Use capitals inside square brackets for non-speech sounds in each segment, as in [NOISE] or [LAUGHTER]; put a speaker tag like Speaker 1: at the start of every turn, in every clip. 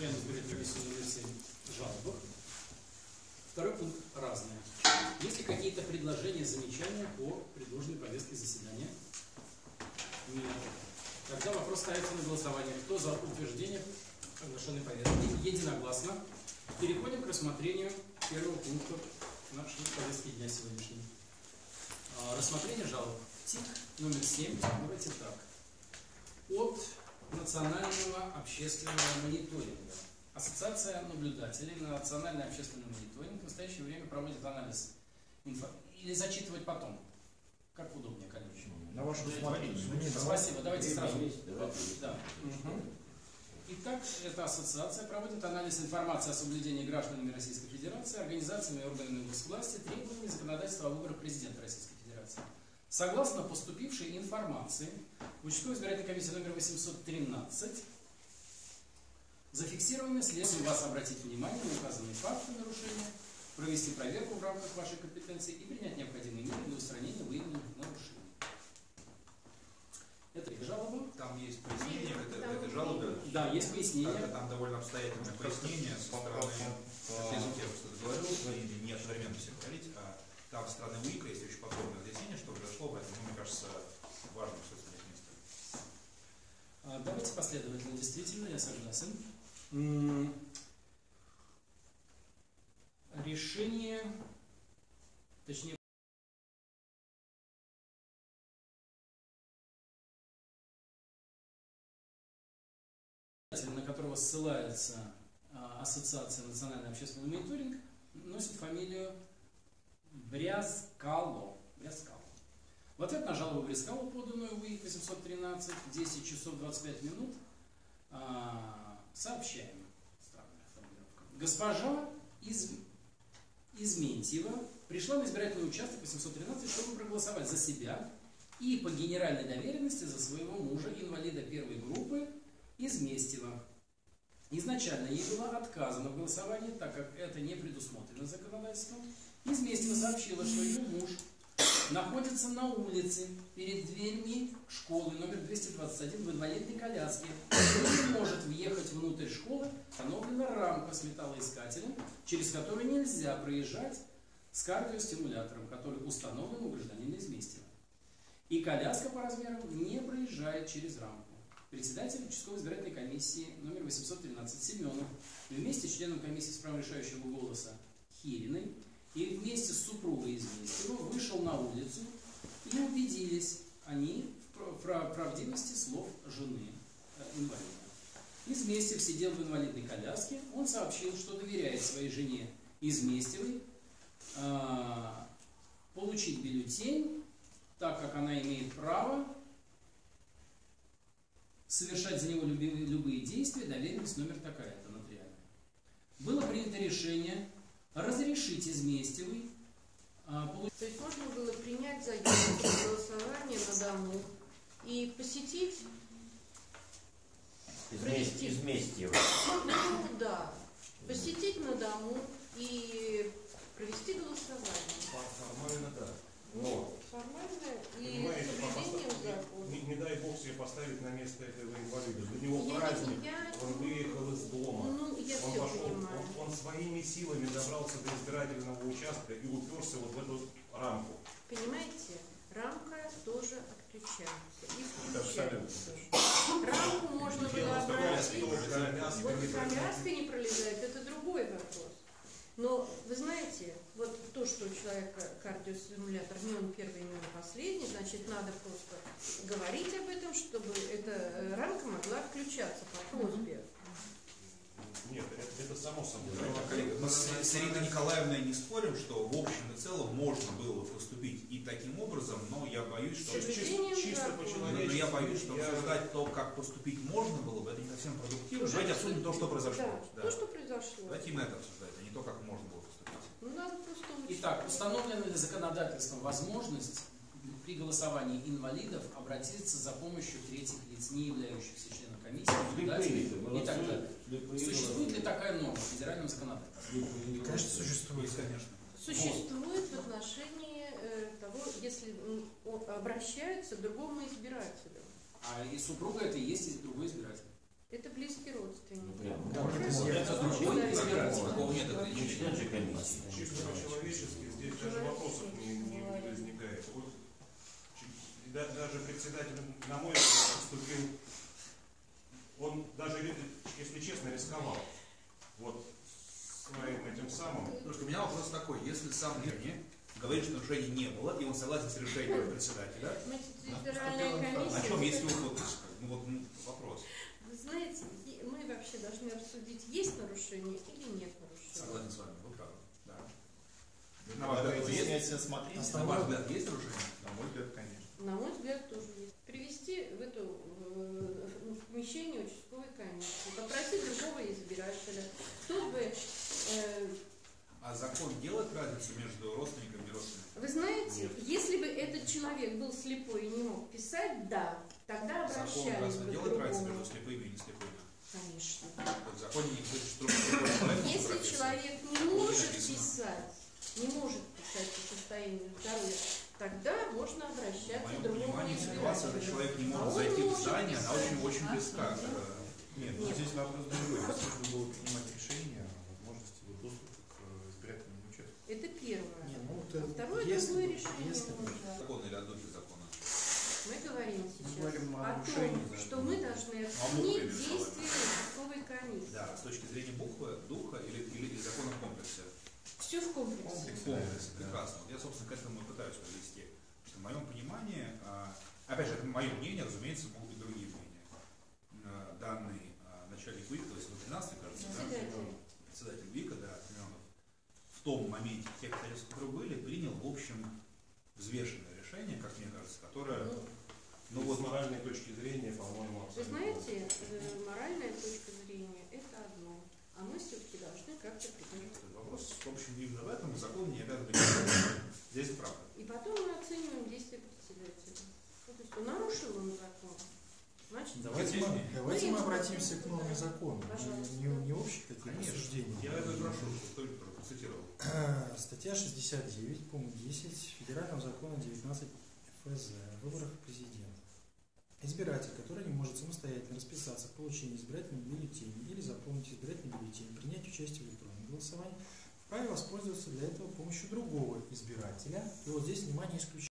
Speaker 1: Комиссии номер 7 жалобах. Второй пункт разные. Есть ли какие-то предложения, замечания по предложенной повестке заседания? Нет. Тогда вопрос ставится на голосование. Кто за утверждение оглашенной повестки? Единогласно. Переходим к рассмотрению первого пункта нашей повестки дня сегодняшней. А, Рассмотрение жалоб. ТИК номер 7. Давайте так. От национального общественного мониторинга. Ассоциация наблюдателей на национальный общественный мониторинг в настоящее время проводит анализ инфо... Или зачитывать потом? Как удобнее, коллеги?
Speaker 2: На ваше усмотрение.
Speaker 1: Спасибо. Давайте сразу. Да. Итак, эта ассоциация проводит анализ информации о соблюдении гражданами Российской Федерации, организациями и органами госвласти требований законодательства о выборах президента Российской Федерации. Согласно поступившей информации, в участковой избирательной комиссии номер 813 зафиксированы следует вас обратить внимание на указанные факты нарушения, провести проверку в рамках вашей компетенции и принять необходимые меры для устранения выявленных нарушений. Это их жалоба.
Speaker 2: Там есть пояснение в этой, этой жалобе.
Speaker 1: Да, есть пояснение.
Speaker 2: Там, там довольно обстоятельное пояснение со стороны, если я или не одновременно все говорить, а там со стороны УИКа есть очень подробное разъяснение, что произошло, поэтому, мне кажется, важно все это место.
Speaker 1: А, Давайте последовательно, действительно, я согласен. Решение, точнее, на которого ссылается а, Ассоциация национальный общественный мониторинг, носит фамилию Брязкало. Брязкало. В ответ на жалобу Брескалу, поданную в УИК 813, 10 часов 25 минут, а, сообщаем. Странная формулировка. Госпожа из, Изментьева пришла на избирательный участок 813, чтобы проголосовать за себя и по генеральной доверенности за своего мужа, инвалида первой группы Изместьева. Изначально ей было отказано в голосовании, так как это не предусмотрено законодательством. Изместьева сообщила, что ее муж находится на улице перед дверьми школы номер 221 в инвалидной коляске. Он не может въехать внутрь школы, установлена рамка с металлоискателем, через которую нельзя проезжать с кардиостимулятором, который установлен у гражданина Изместьева. И коляска по размерам не проезжает через рамку. Председатель участковой избирательной комиссии номер 813 Семенов вместе с членом комиссии с правом решающего голоса Хириной и вместе с супругой Изместьева вышел на улицу и убедились они в прав- прав- правдивости слов жены э, инвалида. Изместьев сидел в инвалидной коляске, он сообщил, что доверяет своей жене Изместьевой а, получить бюллетень, так как она имеет право совершать за него люби- любые действия, доверенность номер такая-то нотариальная. Было принято решение разрешить Изместьевой а,
Speaker 3: То есть можно было принять заявку на голосование на дому и посетить, Провести.
Speaker 4: Из Местьева.
Speaker 3: ну да, посетить на дому и провести голосование.
Speaker 5: Формально да.
Speaker 4: Но
Speaker 3: Формально и
Speaker 5: Понимаете,
Speaker 3: соблюдением закона.
Speaker 5: не, не дай бог себе поставить на место этого инвалида. Для него
Speaker 3: Я-
Speaker 5: праздник,
Speaker 3: я-
Speaker 5: он выехал из дома.
Speaker 3: Ну, я
Speaker 5: Он
Speaker 3: все
Speaker 5: пошел,
Speaker 3: понимаю.
Speaker 5: он, он своими силами добрался до избирательного участка и уперся вот в эту рамку.
Speaker 3: Понимаете, рамка тоже отключается и включается. Рамку можно было обратить. Вот коляска не пролезает, это другой вопрос. Но вы знаете, вот то, что у человека кардиостимулятор не он первый, не он последний, значит, надо просто говорить об этом, чтобы эта рамка могла включаться по просьбе.
Speaker 5: Нет, это, это само собой.
Speaker 2: Коллеги, мы с, с Ириной Николаевной не спорим, что в общем и целом можно было поступить и таким образом, но я боюсь, что...
Speaker 5: Чисто
Speaker 3: закона.
Speaker 5: по-человечески.
Speaker 2: Но, я боюсь, что
Speaker 5: Я-
Speaker 2: обсуждать то, как поступить можно было бы, это не совсем продуктивно. Давайте обсудим то, что произошло.
Speaker 3: Да,
Speaker 2: Да.
Speaker 3: то, что произошло.
Speaker 2: Давайте именно это обсуждать, а не то, как можно было поступить.
Speaker 3: Ну, надо просто.
Speaker 1: Итак, установлена ли законодательством возможность при голосовании инвалидов обратиться за помощью третьих лиц, не являющихся членом комиссии, наблюдателей и так далее? Существует ли такая норма в федеральном законодательстве?
Speaker 2: Конечно, существует, конечно.
Speaker 3: Существует в отношении э, того, если обращаются к другому избирателю.
Speaker 1: А и супруга это и есть другой избиратель.
Speaker 3: Это близкий родственник.
Speaker 4: Прям.
Speaker 6: Да,
Speaker 4: Вот
Speaker 6: это
Speaker 4: это
Speaker 3: другой да, да.
Speaker 4: такого нет
Speaker 6: Не
Speaker 4: ограничения.
Speaker 6: же комиссии.
Speaker 5: Чисто по-человечески здесь даже вопросов не, не возникает. Вот, да- даже председатель, на мой взгляд, поступил, он даже, если честно, рисковал. Вот своим этим самым.
Speaker 2: Слушайте, у меня вопрос такой. Если сам Лерни говорит, что нарушений не было, и он согласен с решением председателя,
Speaker 3: Значит,
Speaker 2: Ну,
Speaker 3: избирательная комиссия...
Speaker 2: о чем есть его подпись? Ну вот ну, вопрос.
Speaker 3: Знаете, мы вообще должны рассудить, есть нарушение или нет нарушения.
Speaker 2: Согласен с вами, вы правы. Да. На ваш взгляд, есть?
Speaker 4: смотрения.
Speaker 2: На ваш взгляд, есть нарушение?
Speaker 4: На мой взгляд, конечно.
Speaker 3: На мой взгляд, тоже есть. Привести в эту э, в помещение участковой комиссии, попросить другого избирателя,
Speaker 2: А закон делает разницу между родственниками и родственниками?
Speaker 3: Вы знаете, если бы этот человек был слепой и не мог писать, да, тогда
Speaker 2: Закон
Speaker 3: обращались
Speaker 2: разве
Speaker 3: бы
Speaker 2: делает разницу между слепыми и не слепыми?
Speaker 3: Конечно.
Speaker 2: В законе не не
Speaker 3: Если человек не может писать, не может писать по состоянию здоровья, тогда можно
Speaker 2: В
Speaker 3: обращаться к другому
Speaker 2: понимании ситуация, когда человек не
Speaker 3: А
Speaker 2: может
Speaker 3: он
Speaker 2: зайти в здание, она очень-очень
Speaker 3: А,
Speaker 2: близка.
Speaker 3: да.
Speaker 2: к-
Speaker 4: Нет, ну здесь вопрос другой. Если нужно было принимать решение о возможности вот доступа к э, избирательному участку.
Speaker 3: Это первое.
Speaker 6: Не, ну, вот
Speaker 3: А
Speaker 6: это-
Speaker 3: Второе
Speaker 6: если
Speaker 3: другое решение
Speaker 6: если
Speaker 3: нужно.
Speaker 2: Закон или о духе закона?
Speaker 3: Мы говорим сейчас
Speaker 4: говорим о
Speaker 3: о
Speaker 4: нарушении,
Speaker 3: том, что мы должны
Speaker 2: Ну,
Speaker 3: оценить действия участковой комиссии.
Speaker 2: Да, с точки зрения буквы, духа или, или, или закона в комплексе.
Speaker 3: Все в комплексе.
Speaker 4: Комплекс.
Speaker 2: Комплекс,
Speaker 4: Да.
Speaker 2: прекрасно. Вот я, собственно, к этому и пытаюсь подвести. Что в моем понимании, а, опять же, это мое мнение, разумеется, могут быть другие мнения. А, Данный а, начальник ВИК, то есть вот 13 кажется, да?
Speaker 3: Председатель.
Speaker 2: ВИКа, в том моменте, тех обстоятельств, которые были, принял, в общем, взвешенное решение, как мне кажется, которое,
Speaker 3: Ну,
Speaker 2: ну вот,
Speaker 5: с моральной точки зрения, по-моему,
Speaker 3: Вы
Speaker 5: абсолютно.
Speaker 3: знаете, э, моральная точка зрения – это одно, а мы все-таки должны как-то придерживаться.
Speaker 2: вопрос, в общем, именно в этом закон не обязан быть. Здесь правда.
Speaker 3: И потом мы оцениваем действия председателя. Ну, то есть он нарушил он закон. Значит,
Speaker 6: Давайте мы, давайте
Speaker 3: Ну,
Speaker 6: мы обратимся к норме закона.
Speaker 3: Пожалуйста.
Speaker 6: Не, не общих таких
Speaker 2: Конечно.
Speaker 6: рассуждений.
Speaker 2: Я это прошу, только процитировал. [CLEARS THROAT]
Speaker 6: Статья 69, пункт 10 Федерального закона 19 ФЗ о выборах президента. Избиратель, который не может самостоятельно расписаться в получении избирательного бюллетеня или заполнить избирательный бюллетень, принять участие в электронном голосовании, вправе воспользоваться для этого помощью другого избирателя. И вот здесь, внимание, исключение.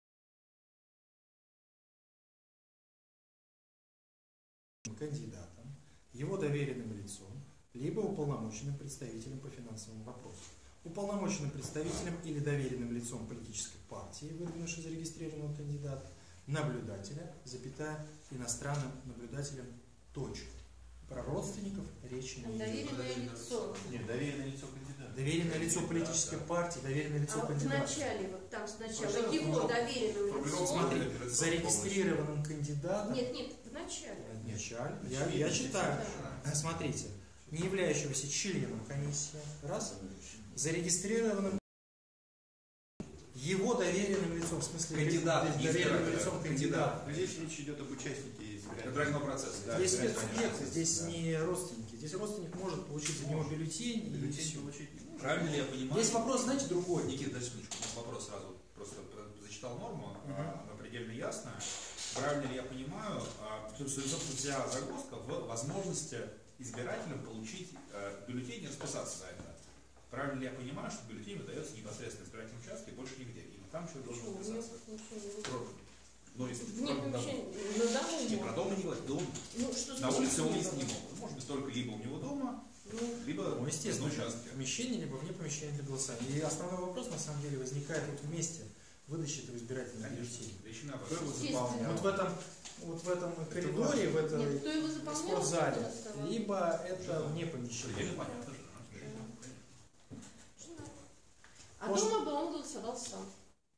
Speaker 6: Кандидатом, его доверенным лицом, либо уполномоченным представителем по финансовым вопросам. Уполномоченным представителем или доверенным лицом политической партии, выдвинувшей зарегистрированного кандидата, наблюдателя, запятая, иностранным наблюдателем, точка. Про родственников речи не идет.
Speaker 3: доверенное лицо.
Speaker 4: Нет, доверенное лицо кандидата.
Speaker 6: Доверенное лицо политической партии, доверенное лицо
Speaker 3: А в
Speaker 6: кандидата.
Speaker 3: начале, вот там сначала
Speaker 2: Пожалуйста,
Speaker 3: его
Speaker 2: ну,
Speaker 3: доверенным
Speaker 2: формулировка
Speaker 3: лицом.
Speaker 6: Смотри,
Speaker 2: Лицо
Speaker 6: зарегистрированным кандидатом.
Speaker 3: Нет, нет, в
Speaker 6: Началь. Я, я читаю. А, Смотрите, не являющегося членом комиссии, раз, зарегистрированным его доверенным лицом, в смысле
Speaker 2: Кандидата, не
Speaker 6: доверенным лицом
Speaker 2: кандидата.
Speaker 4: здесь речь идет об участнике избирательного
Speaker 2: процесса.
Speaker 4: Да,
Speaker 6: Здесь
Speaker 4: процесса,
Speaker 6: здесь
Speaker 4: да.
Speaker 6: не родственники. Здесь родственник может получить за него бюллетень. и
Speaker 4: Бюллетень
Speaker 6: всё.
Speaker 4: получить не может.
Speaker 2: Правильно ли я понимаю?
Speaker 6: Здесь вопрос, знаете, другой.
Speaker 2: Никита, дай секундочку. Вопрос сразу. Просто зачитал норму,
Speaker 6: Мгм.
Speaker 2: а, она предельно ясная. Правильно ли я понимаю, собственно, вся загвоздка в возможности избирателям получить э, бюллетень и расписаться за это? Правильно ли я понимаю, что бюллетень выдается непосредственно в избирательном участке и больше нигде? И там человек должен расписаться.
Speaker 3: Нет,
Speaker 2: Ну, если дом.
Speaker 3: помещения, на дому
Speaker 2: Не, про
Speaker 3: можно.
Speaker 2: дом не говорит, дом.
Speaker 3: Ну, что
Speaker 2: На улице он есть не
Speaker 3: дома?
Speaker 2: могут. Может быть, только либо у него дома,
Speaker 3: Ну,
Speaker 2: либо
Speaker 6: Ну, естественно,
Speaker 2: на участке.
Speaker 6: в помещении, либо вне помещения для голосования. И основной вопрос, на самом деле, возникает вот вместе выдачи этого избирательного бюллетеня. Вот в этом, вот в этом коридоре, в
Speaker 3: нет, его заполнял?
Speaker 6: спортзале, либо это вне помещения.
Speaker 3: А
Speaker 6: Может-
Speaker 3: дома бы он голосовал сам.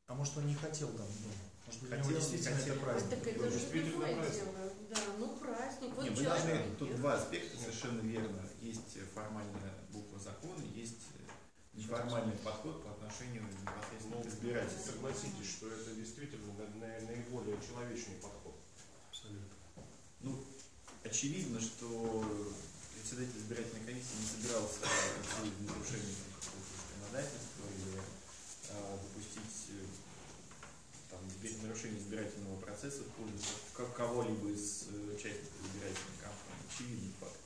Speaker 6: А может, он не хотел там дома? Может быть,
Speaker 4: Хотел,
Speaker 6: него
Speaker 4: не
Speaker 6: действительно
Speaker 4: хотел.
Speaker 6: это
Speaker 3: А
Speaker 6: праздник.
Speaker 3: так это же
Speaker 4: действительно
Speaker 3: другое дело. Да, ну праздник. Вот
Speaker 4: Не, мы
Speaker 3: человек
Speaker 4: должны, тут два аспекта совершенно верно. Есть формальная буква закона, есть неформальный подход по отношению непосредственно
Speaker 5: Ну,
Speaker 4: к избирателю.
Speaker 5: Согласитесь, что это действительно на- на- наиболее человечный подход.
Speaker 4: Ну, очевидно, что председатель избирательной комиссии не собирался делать нарушение какого-то законодательства или а, допустить э, там, нарушение избирательного процесса в пользу ко- кого-либо из э, участников избирательной кампании. очевидный факт,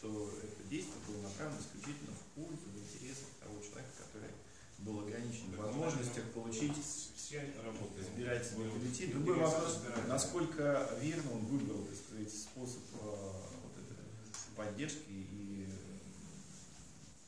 Speaker 4: что это действие было направлено исключительно в пользу, в интересах того человека, который был ограничен в возможностях получить.
Speaker 5: Интересы
Speaker 4: Другой вопрос, насколько верно он выбрал, так сказать, способ э, вот этой поддержки и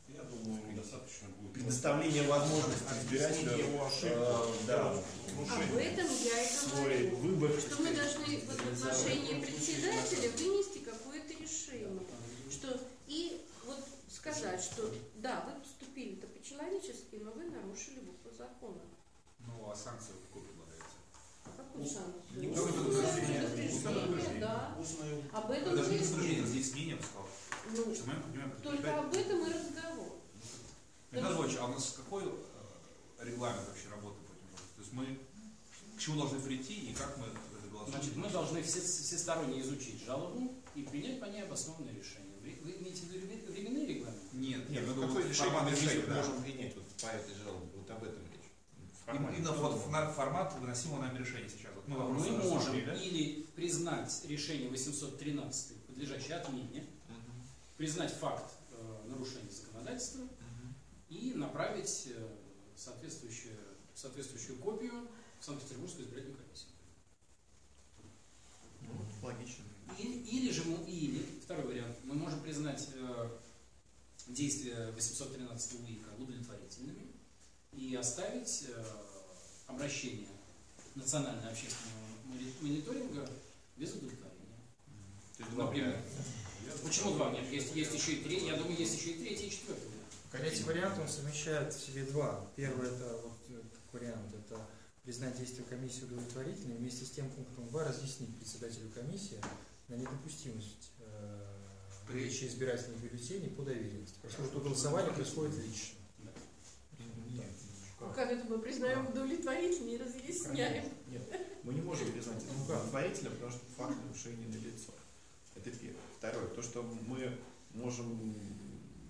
Speaker 5: Я думаю, ему достаточно будет.
Speaker 4: предоставления возможности избирателю
Speaker 5: его ошибку.
Speaker 4: э, да,
Speaker 3: Об этом я и говорю.
Speaker 4: выбор.
Speaker 3: Что мы должны в отношении председателя вынести какое-то решение. Что и вот сказать, что да, вы поступили-то по-человечески, но вы нарушили букву закона.
Speaker 2: Ну, а санкции какой
Speaker 5: Ус-
Speaker 3: санкцию?
Speaker 2: не
Speaker 3: Устное
Speaker 2: предупреждение.
Speaker 3: да. Об этом
Speaker 2: Даже не
Speaker 3: мы-
Speaker 2: предупреждение, бы сказал.
Speaker 3: ну,
Speaker 2: Что мы понимаем,
Speaker 3: только об этом и разговор.
Speaker 2: Михаил Львович, а у нас какой э, регламент вообще работы по этим вопросам? То есть мы к чему должны прийти и как мы это голосуем?
Speaker 1: Значит, мы должны все, всесторонне изучить жалобу и принять по ней обоснованное решение. Вы, вы имеете в виду времен- временные регламенты?
Speaker 2: Нет,
Speaker 4: Нет, ну
Speaker 2: говорю,
Speaker 4: какое решение мы можем принять вот по этой жалобе? Вот об этом речь.
Speaker 2: Именно именно вот фона- формат выносимого нами решения сейчас. Вот мы вопросы
Speaker 1: Мы можем или признать решение 813 подлежащее отмене, признать факт э, нарушения законодательства и направить э, соответствующую, соответствующую копию в Санкт-Петербургскую избирательную комиссию.
Speaker 4: Ну, логично.
Speaker 1: Или, или же мы, или, второй вариант, мы можем признать э, действия 813 УИКа удовлетворительными и оставить э, обращение национального общественного мони- мониторинга без удовлетворения. Например. Почему два? Нет, есть, есть еще и три. Я думаю, есть еще и третий, и четвертый.
Speaker 6: Третий вариант он совмещает в себе два. Первый это вот э, вариант, это признать действия комиссии удовлетворительными, вместе с тем пунктом 2 разъяснить председателю комиссии на недопустимость э, выдачи избирательных бюллетеней по доверенности. Поскольку голосование происходит лично.
Speaker 3: Ну, как это мы признаем удовлетворительно и разъясняем.
Speaker 4: Нет, мы не можем признать это удовлетворительно, потому что факт нарушения налицо. Это первое. Второе, то, что мы можем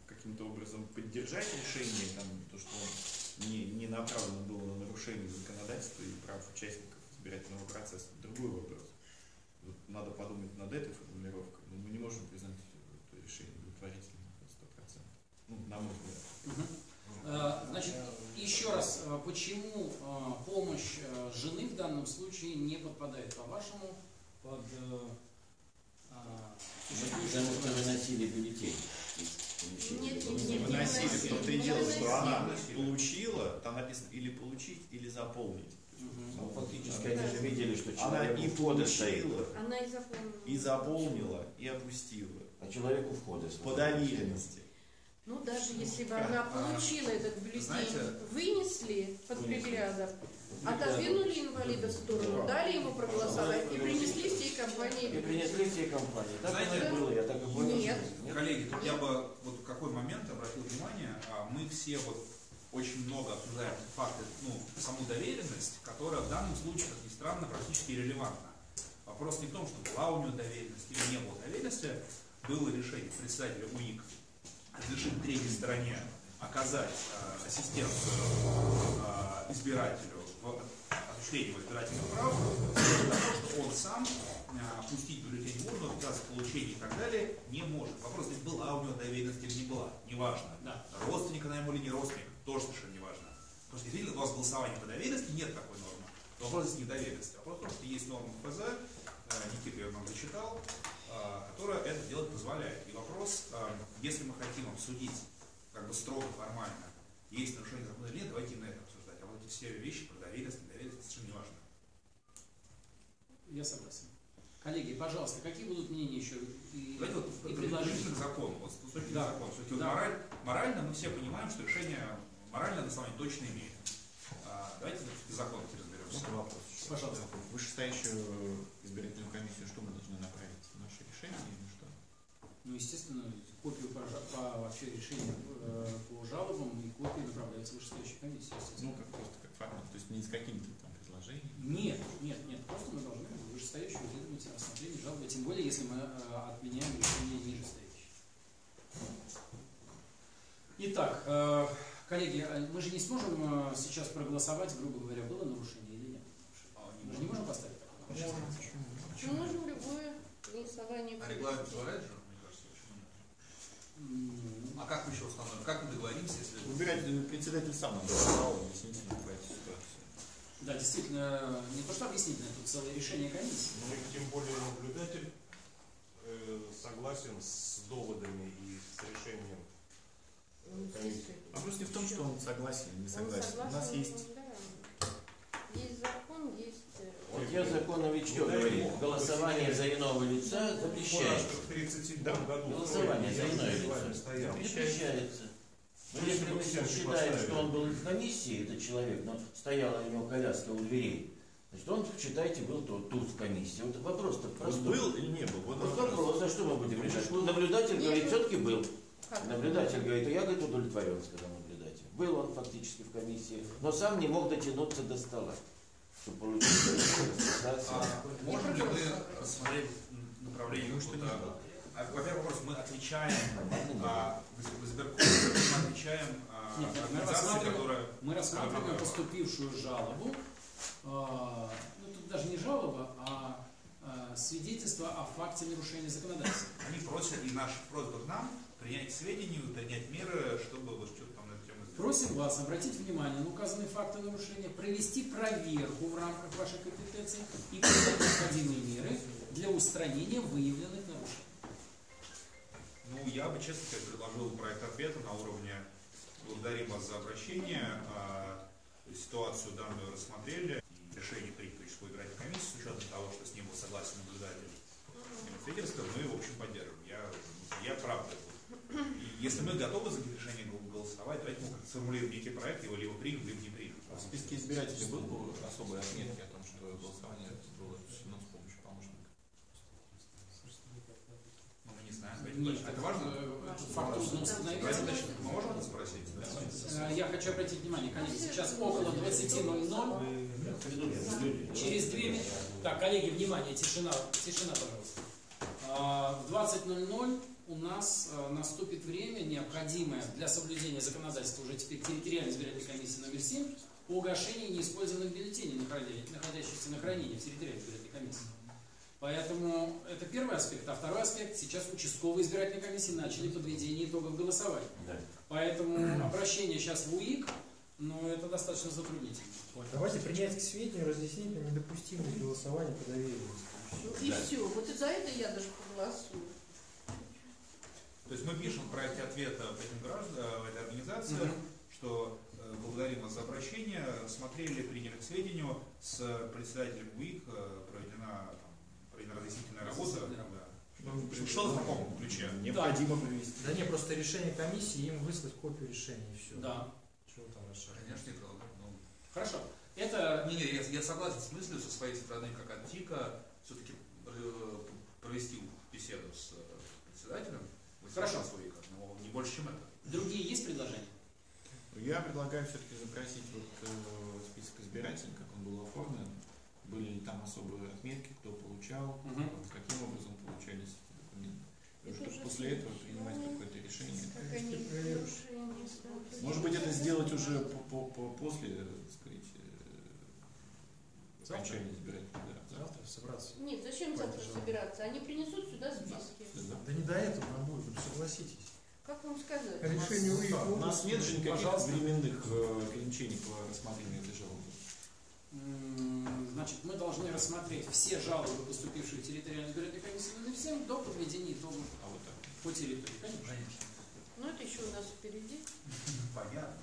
Speaker 4: каким-то образом поддержать решение, там, то, что он не, не направлено было на нарушение законодательства и прав участников избирательного процесса, другой вопрос. Вот надо подумать над этой формулировкой, но мы не можем признать это решение удовлетворительным на 100%. Ну, на мой взгляд.
Speaker 1: Мгм. Э, Значит, еще раз, э, почему э, помощь э, жены в данном случае не подпадает, по-вашему, под э, а,
Speaker 7: Потому что выносили бюллетень.
Speaker 3: Нет,
Speaker 7: нормально.
Speaker 4: Выносили, в том-то и
Speaker 3: Не
Speaker 4: дело, что она получила, там написано или получить, или заполнить.
Speaker 7: Ну, фактически они же видели, что
Speaker 4: Она
Speaker 7: человек
Speaker 4: и
Speaker 7: у входа стоит.
Speaker 4: получила,
Speaker 3: Она и заполнила.
Speaker 4: и заполнила, и опустила.
Speaker 7: А человек у входа.
Speaker 4: По доверенности.
Speaker 3: Ну, даже если бы она получила этот бюллетень,
Speaker 2: знаете-
Speaker 3: вынесли под приглядом, отодвинули инвалида в сторону, дали ему проголосовать и принесли всей
Speaker 7: И
Speaker 3: компании
Speaker 7: принесли все компании. Так
Speaker 2: Знаете,
Speaker 7: оно и было, я так и понял.
Speaker 3: Нет.
Speaker 7: что-
Speaker 2: Коллеги, тут я бы вот в какой момент обратил внимание, а, мы все вот очень много обсуждаем факты, ну, саму доверенность, которая в данном случае, как ни странно, практически релевантна. Вопрос не в том, что была у него доверенность или не было доверенности, было решение председателя УИК разрешить третьей стороне оказать а, ассистенцию а, избирателю в осуществлении его избирательных прав, для того, что он сам а, пустить бюллетень в урну, отказаться в получении и так далее не может. Вопрос, здесь была у него доверенность или не была, неважно.
Speaker 1: Да.
Speaker 2: Родственник она ему или не родственник, тоже совершенно неважно. Потому что действительно у вас голосование по доверенности нет такой нормы. Вопрос здесь не доверенности. Вопрос в том, что есть норма ФЗ, э, Никита ее нам зачитал, э, которая это делать позволяет. И вопрос, э, если мы хотим обсудить как бы строго формально, есть нарушение закона или нет, давайте именно это обсуждать. А вот эти все вещи про доверенность, недоверенность, это совершенно не важно.
Speaker 1: Я согласен. Коллеги, пожалуйста, какие будут мнения еще и,
Speaker 2: Давайте вот
Speaker 1: и предложения?
Speaker 2: к закону. Вот с точки
Speaker 1: Да.
Speaker 2: зрения закона. Все-таки вот
Speaker 1: Да.
Speaker 2: мораль- морально мы все понимаем, что решение моральное основание точно имеет. А, давайте все-таки закон теперь разберемся.
Speaker 4: Вот вопрос.
Speaker 1: Пожалуйста.
Speaker 4: Вышестоящую избирательную комиссию что мы должны направить? Наше решение или что?
Speaker 1: Ну, естественно, копию по, по вообще решению э, по жалобам и копии направляются в вышестоящей комиссии.
Speaker 4: Ну, как просто как формат, то есть не с какими-то там предложениями.
Speaker 1: Нет, нет, нет, просто мы должны вышестоящую выдвинуть рассмотрение жалобы, тем более, если мы э, отменяем решение нижестоящее. Итак, э, коллеги, мы же не сможем сейчас проголосовать, грубо говоря, было нарушение Мы же не можем поставить такое.
Speaker 3: Мы можем любое голосование
Speaker 2: А регламент позволяет же? а как мы еще установим? Как мы договоримся, если...
Speaker 4: Выбирать э, председатель сам нам сказал, объяснительно по этой ситуации.
Speaker 1: Да, действительно, не то что объяснительное, тут целое решение комиссии.
Speaker 5: Ну и тем более наблюдатель э, согласен с доводами и с решением
Speaker 3: Ну,
Speaker 5: комиссии.
Speaker 4: Вопрос не в том, что он согласен или не
Speaker 3: Он
Speaker 4: согласен. У нас
Speaker 3: согласен,
Speaker 4: есть.
Speaker 3: Есть закон, есть... э,
Speaker 7: Статья закона ведь что говорит? Голосование за иного лица
Speaker 5: Бумажка
Speaker 7: запрещается.
Speaker 5: в 1937
Speaker 4: Да.
Speaker 5: году
Speaker 7: Голосование за иное лицо запрещается. Но
Speaker 5: Ну,
Speaker 7: если мы считаем, что он был в комиссии, этот человек, но стояла у него коляска у дверей, значит, он, считайте, был тут, тут в комиссии. Вот вопрос-то
Speaker 4: он
Speaker 7: простой.
Speaker 4: был или не был? Вот
Speaker 7: Вот
Speaker 4: вопрос.
Speaker 7: вопрос, а что мы будем решать? Ну, наблюдатель говорит, все-таки был.
Speaker 3: как?
Speaker 7: Наблюдатель говорит, а я, говорит, удовлетворен, сказал наблюдатель. Был он фактически в комиссии, но сам не мог дотянуться до стола, чтобы получить.
Speaker 2: А можем ли мы рассмотреть направление какого-то...
Speaker 4: было.
Speaker 2: А, Во-первых, вопрос, мы отвечаем а, в избиркоме, мы отвечаем а,
Speaker 1: Нет, мы
Speaker 2: организации,
Speaker 1: рассматриваем-
Speaker 2: которая...
Speaker 1: Мы рассматриваем поступившую жалобу, а, ну тут даже не жалоба, а а, свидетельство о факте нарушения законодательства.
Speaker 2: Они просят, и наша просьба к нам, принять к сведению, принять меры, чтобы вот что-то
Speaker 1: Просим вас обратить внимание на указанные факты нарушения, провести проверку в рамках вашей компетенции и принять необходимые меры для устранения выявленных нарушений.
Speaker 2: Ну, я бы, честно сказать, предложил проект ответа на уровне «Благодарим вас за обращение». а, Ситуацию данную рассмотрели. Решение принято участковой избирательной комиссии с учетом того, что с ним был согласен наблюдатель свидетельство, мы, в общем, поддерживаем. Я, я правда. если мы готовы за решение голосовать, давайте мы как-то сформулируем некий проект, его либо примем, либо не примем.
Speaker 4: В списке избирателей был особые отметки о том, что голосование было осуществлено с помощью помощника?
Speaker 2: Ну, мы не знаем. Это
Speaker 1: Нет.
Speaker 2: Это важно?
Speaker 1: э, факт трудно установить.
Speaker 2: Мы можем это спросить?
Speaker 1: Э, Я хочу обратить внимание, коллеги, сейчас около 20.00. Через две минуты. Так, коллеги, внимание, тишина, тишина, пожалуйста. А, В 20.00 у нас а, наступит время, необходимое для соблюдения законодательства уже теперь территориальной избирательной комиссии номер 7 по угошению неиспользованных бюллетеней, находя- находящихся на хранении в территориальной избирательной комиссии. Поэтому это первый аспект. А второй аспект, сейчас участковые избирательные комиссии начали подведение итогов голосования.
Speaker 7: Да.
Speaker 1: Поэтому обращение сейчас в УИК, но это достаточно затруднительно.
Speaker 6: Вот, давайте принять к сведению разъяснительно недопустимость голосования по доверию.
Speaker 3: И все. Вот и за это я даже проголосую.
Speaker 2: То есть мы пишем в проекте ответа в этим гражданам, в этой организации,
Speaker 1: Мгм.
Speaker 2: что э, благодарим вас за обращение, рассмотрели, приняли к сведению, с председателем УИК э, проведена, там, проведена разъяснительная работа. Да. Что в таком ключе?
Speaker 4: Необходимо провести.
Speaker 6: Да не, просто решение комиссии, им выслать копию решения и все.
Speaker 1: Да.
Speaker 6: Чего там расширять?
Speaker 2: Конечно, это ну,
Speaker 1: Хорошо. Это
Speaker 2: Не, не, я, я согласен с мыслью со своей стороны, как антика, все-таки провести беседу с э, председателем.
Speaker 1: Хорошо.
Speaker 2: УИКа, но не больше, чем это.
Speaker 1: другие есть предложения?
Speaker 4: Я предлагаю все-таки запросить вот э, список избирателей, как он был оформлен, были ли там особые отметки, кто получал, э, каким образом получались эти документы. И после этого принимать какое-то решение.
Speaker 3: Как.
Speaker 4: Может быть, это сделать уже по, по- по- после, так сказать, э, окончания избирательных да, завтра.
Speaker 6: Собраться.
Speaker 3: Нет, зачем завтра собираться? Они принесут сюда списки.
Speaker 4: Да.
Speaker 6: Да не до этого нам будет, ну согласитесь.
Speaker 3: Как вам сказать?
Speaker 6: Решение УИК.
Speaker 4: У нас нет же никаких
Speaker 1: Пожалуйста.
Speaker 4: временных э, ограничений по рассмотрению этой жалобы.
Speaker 1: Значит, мы должны рассмотреть все жалобы, поступившие в территориальную избирательную комиссию номер 7 до подведения итогов
Speaker 4: А вот так.
Speaker 1: по территории. Конечно.
Speaker 3: Ну, это еще у нас впереди.
Speaker 2: Понятно.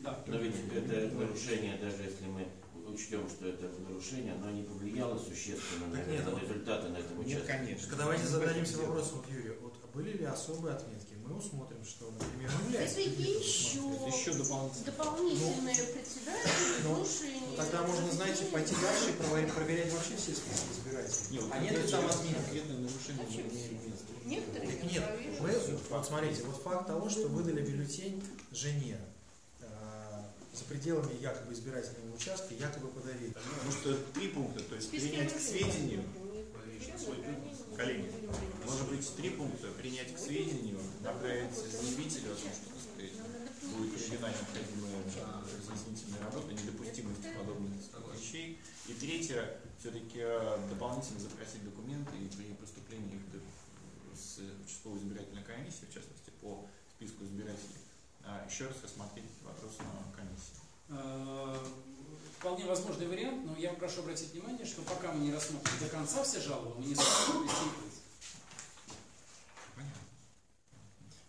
Speaker 1: Да.
Speaker 7: Но ведь это нарушение, даже если мы учтем, что это нарушение, оно не повлияло существенно на,
Speaker 6: Так нет,
Speaker 7: на результаты на этом
Speaker 4: Нет,
Speaker 7: участке.
Speaker 4: конечно.
Speaker 6: Так давайте зададимся
Speaker 4: Дело.
Speaker 6: вопросом, вот, Юрий, вот были ли особые отметки? Мы усмотрим, что, например,
Speaker 3: Это
Speaker 6: является
Speaker 3: еще,
Speaker 4: Это еще дополнительно.
Speaker 3: дополнительное председатель,
Speaker 6: ну,
Speaker 3: слушание.
Speaker 6: Ну, тогда можно, знаете, пойти дальше и проверять, проверять вообще все списки избирателей.
Speaker 4: Нет,
Speaker 6: а нет ли там отметок?
Speaker 4: Конкретное нарушение
Speaker 3: А
Speaker 4: не имеет места.
Speaker 3: Некоторые
Speaker 6: Так нет, мы, вот смотрите, вот факт того, что выдали бюллетень жене за пределами якобы избирательного участка, якобы подарили.
Speaker 4: Потому что три пункта, то есть принять к сведению, коллеги, может быть три пункта, принять к сведению, направить заявителю о том, что, так сказать, будет проведена необходимая э, разъяснительная работа, недопустимости подобных вещей. И третье, все-таки дополнительно запросить документы и при поступлении их с участковой избирательной комиссии, в частности, по еще раз рассмотреть вопрос на комиссии.
Speaker 1: Э, Вполне возможный вариант, но я прошу обратить внимание, что пока мы не рассмотрим до конца все жалобы, мы не сможем.
Speaker 2: Понятно.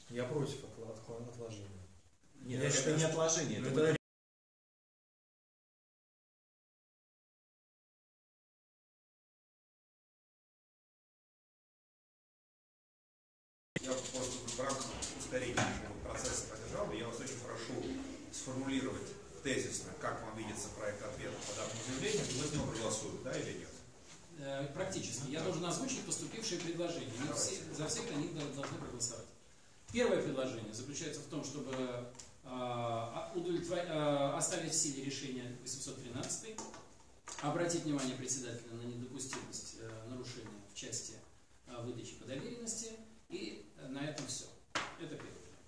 Speaker 6: Я против отложения.
Speaker 4: Нет,
Speaker 6: Я
Speaker 4: это
Speaker 6: считаю,
Speaker 4: не отложение, это
Speaker 6: Это
Speaker 4: вот
Speaker 2: Я просто в рамках ускорения нашего процесса поддержал, я вас очень прошу сформулировать тезисно, как вам видится проект ответа по данному заявлению, и мы с него проголосуем, да или нет?
Speaker 1: Э, Практически. Я должен озвучить поступившие предложения. Мы
Speaker 2: Давайте.
Speaker 1: все- за всех они до- должны проголосовать. Первое предложение заключается в том, чтобы а, удовлетвор- а, оставить в силе решение 813, обратить председателя на недопустимость э, нарушения в части а, выдачи по доверенности, и э, на этом все. Это первый вариант.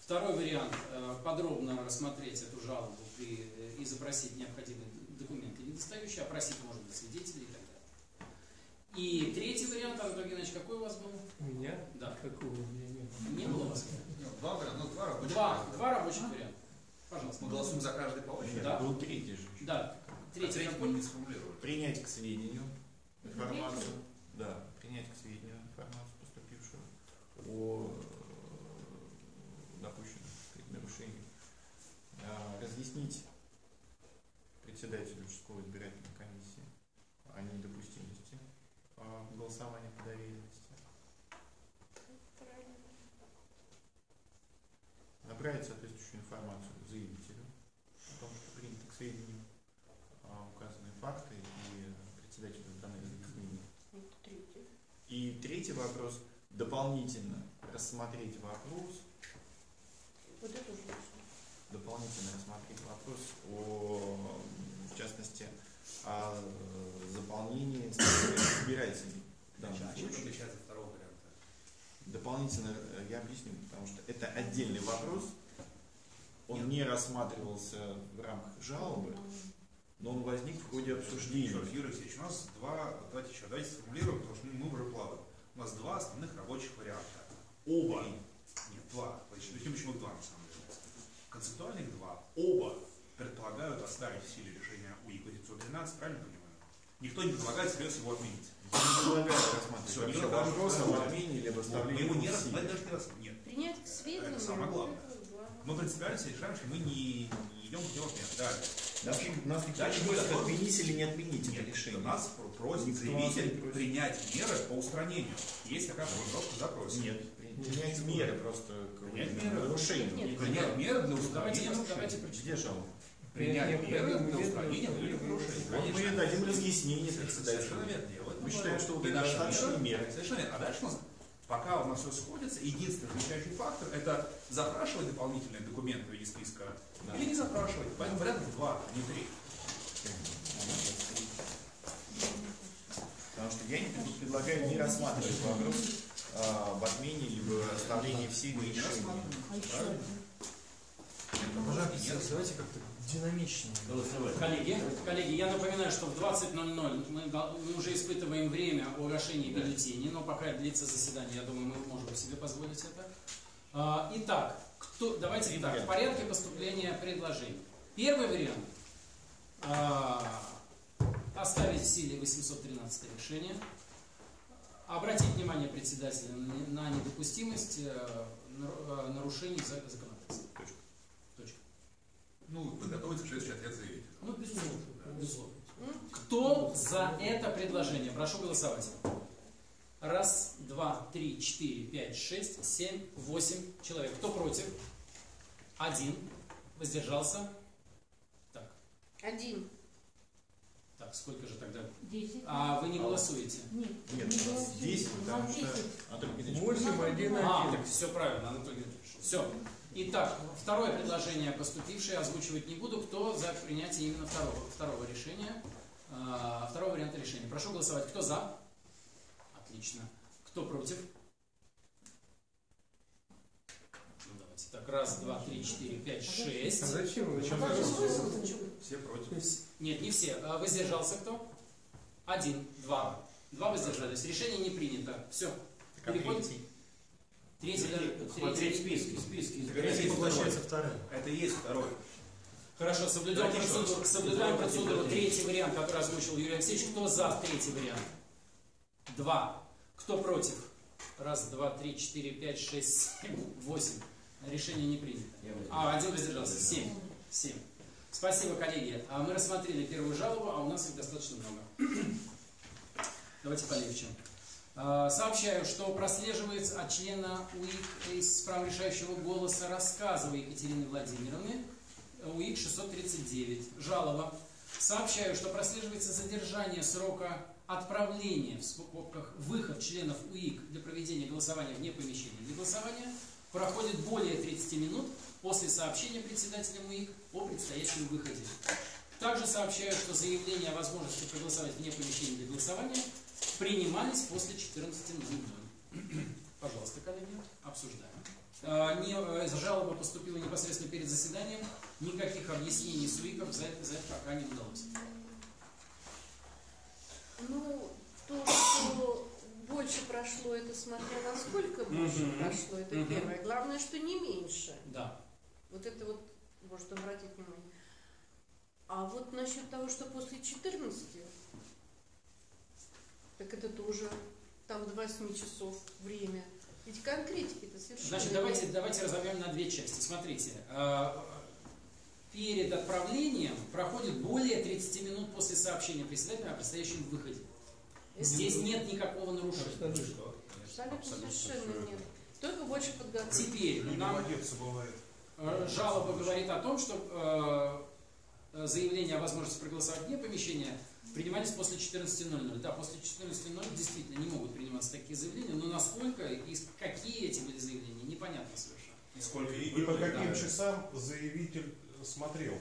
Speaker 1: Второй вариант э, подробно рассмотреть эту жалобу э, и запросить необходимые документы недостающие, опросить, может быть, свидетелей и так далее. И третий вариант, Антон Геннадьевич, какой у вас был?
Speaker 6: У меня?
Speaker 1: Да.
Speaker 6: Какого у меня нет?
Speaker 1: Не было у вас?
Speaker 2: Два варианта, ну два рабочих
Speaker 1: Два,
Speaker 2: варианта.
Speaker 1: два рабочих варианта. Пожалуйста.
Speaker 2: Мы голосуем за каждый по очереди.
Speaker 1: Да.
Speaker 4: был третий же.
Speaker 1: Да. Третий
Speaker 2: третий.
Speaker 4: Принять к сведению информацию. Да, принять к сведению информацию, поступившую о э, допущенных сказать, нарушениях. А, Разъяснить председателю участковой избирательной комиссии о недопустимости а, голосования по доверенности. Направить соответствующую информацию заявителю о том, что приняты к сведению а, указанные факты и председателю даны разъяснения.
Speaker 3: Это третий.
Speaker 4: И третий вопрос. Дополнительно рассмотреть вопрос,
Speaker 3: Вот это уже
Speaker 4: дополнительно рассмотреть вопрос о, в частности, о э, заполнении избирателей. данном
Speaker 2: А чем отличается от второго варианта?
Speaker 4: Дополнительно э, я объясню, потому что это отдельный вопрос. Он
Speaker 2: Нет.
Speaker 4: не рассматривался в рамках жалобы, но он возник в ходе обсуждения.
Speaker 2: Еще раз, Юрий Алексеевич, у нас два, давайте еще, давайте сформулируем, потому что мы уже плаваем. У нас два основных рабочих варианта.
Speaker 4: Оба.
Speaker 2: Нет, два. Почему, почему два на самом деле? Концептуальных два. Оба предполагают оставить в силе решение УИК 813, правильно понимаю? Никто не предлагает всерьез его отменить.
Speaker 4: Я не вопрос об отмене или
Speaker 2: Мы
Speaker 4: оставлении
Speaker 2: его не раз, даже не раз, нет.
Speaker 3: Принять к сведению.
Speaker 2: Это самое главное. Мы принципиально решаем, что мы не, не идем путем отмены. Далее.
Speaker 4: Нас, нас никто
Speaker 2: Дальше
Speaker 4: не
Speaker 2: мы
Speaker 4: просит отменить или не отменить это
Speaker 2: Нет,
Speaker 4: решение.
Speaker 2: Нас про- просит заявитель принять меры по устранению. Есть такая формулировка в запросе.
Speaker 4: Нет, принять меры просто к
Speaker 2: Принять меры.
Speaker 4: нарушению.
Speaker 3: Нет.
Speaker 2: Принять меры для
Speaker 1: Давайте,
Speaker 2: устранения нарушения.
Speaker 4: Где жалоба?
Speaker 2: Принять меры для устранения.
Speaker 4: Вот мы дадим разъяснение
Speaker 2: Совершенно
Speaker 4: председателю.
Speaker 2: верно.
Speaker 4: Мы считаем, что
Speaker 2: наши
Speaker 4: достаточные меры.
Speaker 2: Совершенно верно. А дальше у нас, пока у нас все сходится, единственный отвечающий фактор – это запрашивать дополнительные документы виде списка
Speaker 4: Да.
Speaker 2: или не запрашивать. Поэтому вариантов два, а не три.
Speaker 4: Потому что я не пред- предлагаю не рассматривать вопрос а, об отмене либо оставлении в силе решения.
Speaker 2: Правильно?
Speaker 6: Пожалуйста, давайте как-то динамичнее.
Speaker 1: Коллеги, коллеги, я напоминаю, что в 20.00 мы, мы уже испытываем время оглашения бюллетеней, но пока длится заседание, я думаю, мы можем себе позволить это. А, Итак, кто, давайте так, в порядке поступления предложений. Первый вариант а, оставить в силе 813 решение, обратить внимание председателя на не- на недопустимость э, э, нарушений за- законодательства.
Speaker 4: Точка.
Speaker 1: Точка.
Speaker 2: Ну, подготовиться к следующий ответ заявителя.
Speaker 1: Ну, безусловно. безусловно.
Speaker 3: М?
Speaker 1: Кто за это предложение? Прошу голосовать. Раз, два, три, четыре, пять, шесть, семь, восемь человек. Кто против? Один. Воздержался? Так,
Speaker 3: Один.
Speaker 1: Так, сколько же тогда?
Speaker 8: Десять.
Speaker 1: А вы не голосуете?
Speaker 8: Нет,
Speaker 4: Нет,
Speaker 8: не
Speaker 4: у нас
Speaker 8: У
Speaker 4: потому что...
Speaker 8: десять.
Speaker 4: Анатолий
Speaker 6: Восемь, один,
Speaker 1: А,
Speaker 6: один.
Speaker 1: все правильно, Анатолий Леонидович. Все. Итак, второе предложение поступившее озвучивать не буду. Кто за принятие именно второго, второго решения, а, второго варианта решения? Прошу голосовать. Кто за? Отлично. Кто против? Ну, давайте так. Раз, два, три, четыре, пять,
Speaker 6: А
Speaker 1: шесть.
Speaker 6: зачем?
Speaker 5: Зачем
Speaker 6: А
Speaker 5: вы
Speaker 6: смысл?
Speaker 2: Все против.
Speaker 1: Нет, не все. А, Воздержался кто? Один, два. Два воздержались. Решение не принято. Все.
Speaker 4: а
Speaker 1: Переходим.
Speaker 4: третий?
Speaker 1: Третий,
Speaker 7: Смотреть
Speaker 1: третий-
Speaker 7: списки,
Speaker 2: есть
Speaker 6: Получается
Speaker 2: второй.
Speaker 6: вторым.
Speaker 2: Это и есть второй.
Speaker 1: Хорошо,
Speaker 2: еще
Speaker 1: процедуру, соблюдаем процедуру.
Speaker 7: третий.
Speaker 1: Третий вариант, который озвучил Юрий Алексеевич. Кто за третий вариант? Два. Кто против? Раз, два, три, четыре, пять, шесть, семь, восемь. Решение не принято. А, один воздержался. Семь. Семь. Спасибо, коллеги. А Мы рассмотрели первую жалобу, а у нас их достаточно много. [CLEARS THROAT] Давайте полегче. А, Сообщаю, что прослеживается от члена УИК из права решающего голоса рассказова Екатерины Владимировны, УИК 639, жалоба. Сообщаю, что прослеживается задержание срока отправления, в скобках, выход членов УИК для проведения голосования вне помещения для голосования проходит более 30 минут после сообщения председателя УИК о предстоящем выходе. Также сообщаю, что заявления о возможности проголосовать вне помещения для голосования принимались после 14.00. Пожалуйста, коллеги, обсуждаем. А, Не, э, жалоба поступила непосредственно перед заседанием. Никаких объяснений СУИКов за это, за это пока не удалось.
Speaker 3: Ну, то, что больше прошло, это смотря насколько больше
Speaker 1: Мгм.
Speaker 3: прошло, это
Speaker 1: Мгм.
Speaker 3: первое. Главное, что не меньше.
Speaker 1: Да.
Speaker 3: Вот это вот может обратить внимание. А вот насчет того, что после 14, так это тоже там до 8 часов время. Ведь конкретики-то совершенно
Speaker 1: Значит, давайте, давайте разобьем на две части. Смотрите, э, перед отправлением проходит более 30 минут после сообщения председателя о предстоящем выходе. Здесь нет никакого нарушения.
Speaker 2: Что?
Speaker 3: Абсолютно совершенно нет. Только больше подготовки.
Speaker 1: Теперь нам. Э, Жалоба говорит о том, что э, заявление о возможности проголосовать вне помещения принимались после 14.00. Да, после 14.00 действительно не могут приниматься такие заявления, но насколько и какие эти были заявления, непонятно совершенно.
Speaker 2: И сколько
Speaker 5: И, и по каким
Speaker 2: да.
Speaker 5: часам заявитель смотрел?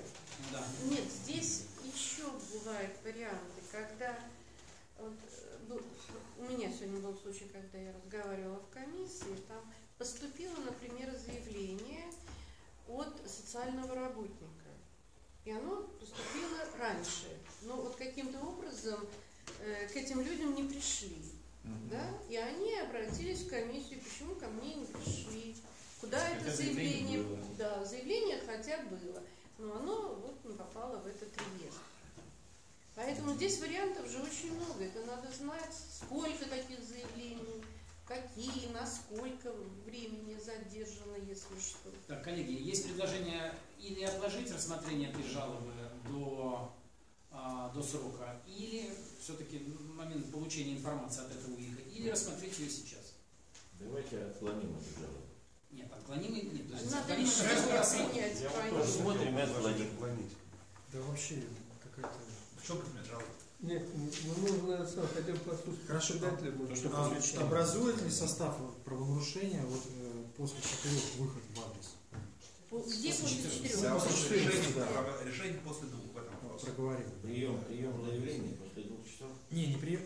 Speaker 1: Да.
Speaker 3: Нет, здесь еще бывают варианты, когда вот, был- у меня сегодня был случай, когда я разговаривала в комиссии, там поступило, например, заявление от социального работника. И оно поступило раньше. Но вот каким-то образом э, к этим людям не пришли. Да? И они обратились в комиссию, почему ко мне не пришли. Куда
Speaker 7: Хотя
Speaker 3: это
Speaker 7: заявление
Speaker 3: заявление?
Speaker 7: было.
Speaker 3: Да, заявление хотя было, но оно вот не попало в этот реестр. Поэтому здесь вариантов же очень много. Это надо знать, сколько таких заявлений, какие, насколько времени задержано, если что.
Speaker 1: Так, коллеги, есть предложение или отложить рассмотрение этой жалобы до, а, до срока, или все-таки момент получения информации от этого УИКа, или рассмотреть ее сейчас.
Speaker 7: Давайте отклоним эту жалобу.
Speaker 1: Нет, отклонимый нет. то есть
Speaker 3: Надо
Speaker 1: мы рассмотрим.
Speaker 3: принять.
Speaker 5: Я тоже
Speaker 7: отклоним.
Speaker 5: отклонить.
Speaker 6: Да вообще какая-то...
Speaker 2: Предмет жалобы?
Speaker 8: Нет, ну нужно сам хотя бы послушать
Speaker 6: Хорошо,
Speaker 8: председателя.
Speaker 6: а,
Speaker 8: может,
Speaker 2: что
Speaker 6: А образует ли состав правонарушения вот, э, после четырех выход в адрес?
Speaker 3: Где после четырех?
Speaker 2: Да,
Speaker 6: после четырех,
Speaker 2: решения,
Speaker 6: да.
Speaker 2: решение после двух в этом вопросе.
Speaker 6: Проговорил.
Speaker 7: Прием, прием заявления после двух часов.
Speaker 6: Не, не прием.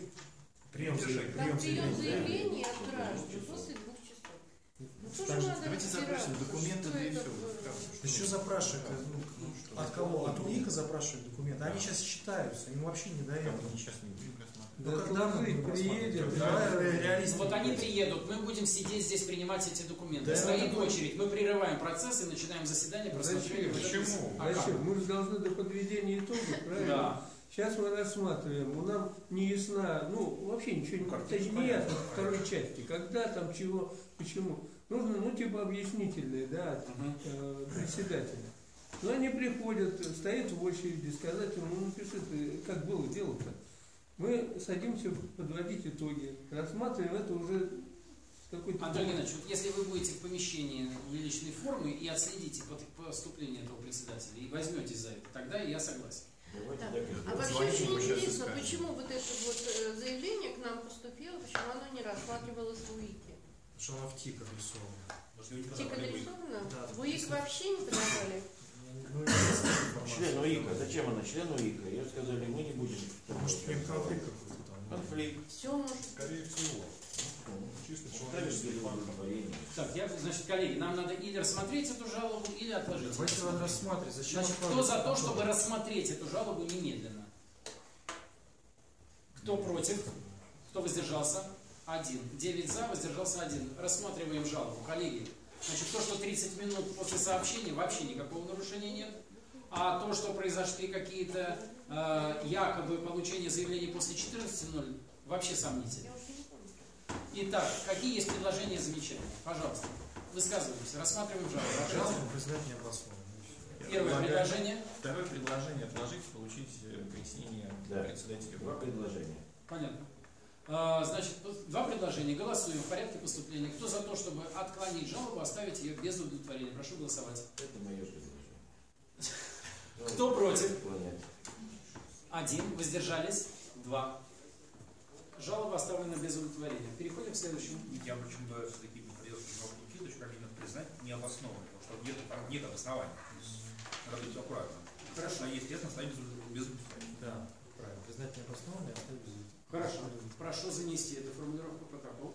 Speaker 6: Прием,
Speaker 2: Решение.
Speaker 6: заявления,
Speaker 3: Там
Speaker 6: прием
Speaker 3: прием
Speaker 6: заявления.
Speaker 3: от граждан после двух часов. Ну, надо
Speaker 4: давайте запросим документы,
Speaker 3: что
Speaker 4: да и
Speaker 3: было.
Speaker 6: Да что запрашивать? Ну, от кого? От УИКа запрашивают документы. Они сейчас считаются, им вообще не до этого.
Speaker 4: Они сейчас не будем рассматривать.
Speaker 6: Ну,
Speaker 8: Да
Speaker 6: когда мы
Speaker 8: приедем, да.
Speaker 6: Давай ре- реалистики.
Speaker 1: Вот они приедут, мы будем сидеть здесь принимать эти документы.
Speaker 6: Да,
Speaker 1: Стоит
Speaker 6: будет-
Speaker 1: очередь, мы прерываем процесс и начинаем заседание этого-
Speaker 5: Почему?
Speaker 1: А как?
Speaker 8: Зачем? Мы же должны до подведения итогов, правильно?
Speaker 1: Да.
Speaker 8: Сейчас мы рассматриваем, у нам не ясна, ну вообще ничего не, не ясно в второй части, когда там, чего, почему. Нужно, ну типа объяснительные, да, от
Speaker 1: Мгм.
Speaker 8: э, председателя. Но они приходят, стоят в очереди, сказать ему, ну напиши ты, как было дело-то. Мы садимся подводить итоги, рассматриваем это уже с какой-то...
Speaker 1: Антон Геннадьевич, вот если вы будете в помещении в личной формы и отследите поступление этого председателя и возьметесь за это, тогда я согласен.
Speaker 7: И
Speaker 3: А вообще очень интересно, почему вот это вот э, заявление к нам поступило, почему оно не рассматривалось в УИКе?
Speaker 6: Что она в ТИК
Speaker 2: люди
Speaker 3: Тик адресовано?
Speaker 6: Да,
Speaker 3: В УИК вообще не подавали?
Speaker 6: Ну, есть информация.
Speaker 7: Член УИКа. Зачем она член УИКа? Ее сказали, мы не будем.
Speaker 6: Может, прям конфликт какой-то там.
Speaker 7: Конфликт.
Speaker 3: Все может
Speaker 5: Скорее всего. Чисто человеческий
Speaker 7: перед
Speaker 5: фактор.
Speaker 7: удовлетворением.
Speaker 1: Так, я, значит, коллеги, нам надо или рассмотреть эту жалобу, или отложить.
Speaker 6: Давайте надо рассматривать. Зачем
Speaker 1: Значит, кто за то, чтобы рассмотреть эту жалобу немедленно? Кто против? Кто воздержался? один. 9 за, воздержался один. Рассматриваем жалобу. Коллеги, значит, то, что 30 минут после сообщения, вообще никакого нарушения нет. А то, что произошли какие-то э, якобы получения заявлений после 14.00, вообще сомнительно. Итак, какие есть предложения и замечания? Пожалуйста, высказывайтесь. Рассматриваем жалобу.
Speaker 6: Жалобу признать необоснованной.
Speaker 1: Первое
Speaker 4: Предлагаю-
Speaker 1: предложение.
Speaker 4: Второе предложение отложить, получить э, пояснение
Speaker 7: Да.
Speaker 4: председателя.
Speaker 7: Два предложения.
Speaker 1: Понятно. А, Значит, два предложения. Голосуем в порядке поступления. Кто за то, чтобы отклонить жалобу, оставить ее без удовлетворения? Прошу голосовать.
Speaker 7: Это мое предложение. [LAUGHS]
Speaker 1: Кто против? Один. Воздержались? Два. Жалоба оставлена без удовлетворения. Переходим к следующему.
Speaker 2: Я почему бы все-таки придется немного Никитович, как именно признать необоснованным, потому что нет, там нет обоснования. Надо быть аккуратным.
Speaker 1: Хорошо.
Speaker 2: А естественно, ставить без удовлетворения.
Speaker 6: Да, правильно. Признать необоснованной, оставить без
Speaker 1: Хорошо. Прошу занести эту формулировку в протокол.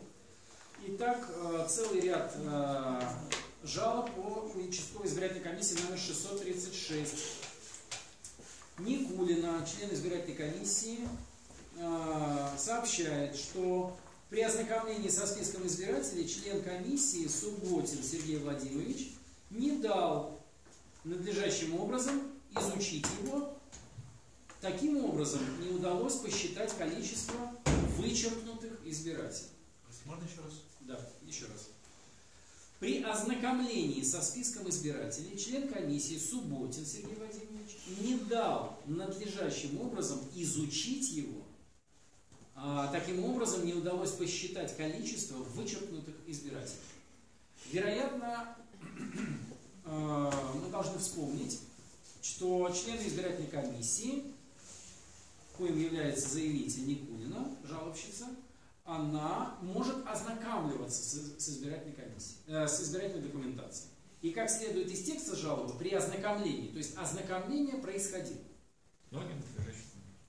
Speaker 1: Итак, э, целый ряд э, жалоб по участковой избирательной комиссии номер 636. Никулина, член избирательной комиссии, э, сообщает, что при ознакомлении со списком избирателей член комиссии Субботин Сергей Владимирович не дал надлежащим образом изучить его Таким образом, не удалось посчитать количество вычеркнутых избирателей.
Speaker 2: Можно еще раз?
Speaker 1: Да, еще раз. При ознакомлении со списком избирателей член комиссии Субботин Сергей Владимирович не дал надлежащим образом изучить его. А, таким образом, не удалось посчитать количество вычеркнутых избирателей. Вероятно, [CLEARS THROAT] э, мы должны вспомнить, что члены избирательной комиссии, коим является заявитель Никулина, жалобщица, она может ознакомливаться с, с избирательной комиссией, э, с избирательной документацией. И как следует из текста жалобы, при ознакомлении, то есть ознакомление происходило,
Speaker 4: Но не надлежащим.